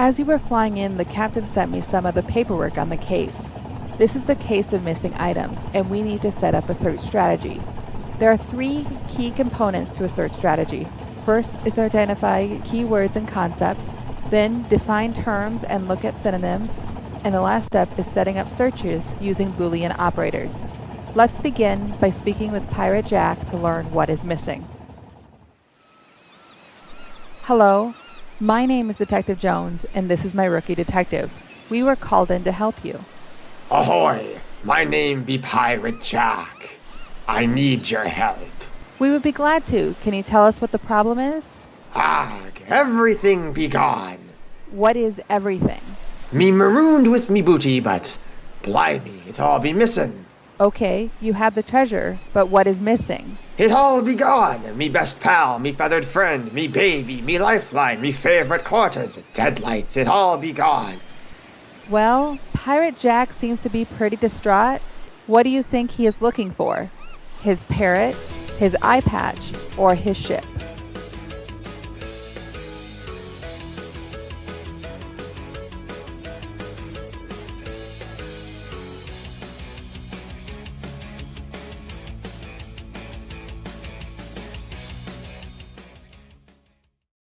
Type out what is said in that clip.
As you were flying in, the captain sent me some of the paperwork on the case. This is the case of missing items, and we need to set up a search strategy. There are three key components to a search strategy. First is identify keywords and concepts, then define terms and look at synonyms, and the last step is setting up searches using Boolean operators. Let's begin by speaking with Pirate Jack to learn what is missing. Hello, my name is Detective Jones, and this is my rookie detective. We were called in to help you. Ahoy! My name be Pirate Jack. I need your help. We would be glad to. Can you tell us what the problem is? Ag, everything be gone. What is everything? Me marooned with me booty, but blimey, it all be missing. Okay, you have the treasure, but what is missing? It all be gone. Me best pal, me feathered friend, me baby, me lifeline, me favorite quarters, deadlights, it all be gone. Well, Pirate Jack seems to be pretty distraught. What do you think he is looking for? His parrot, his eye patch, or his ship?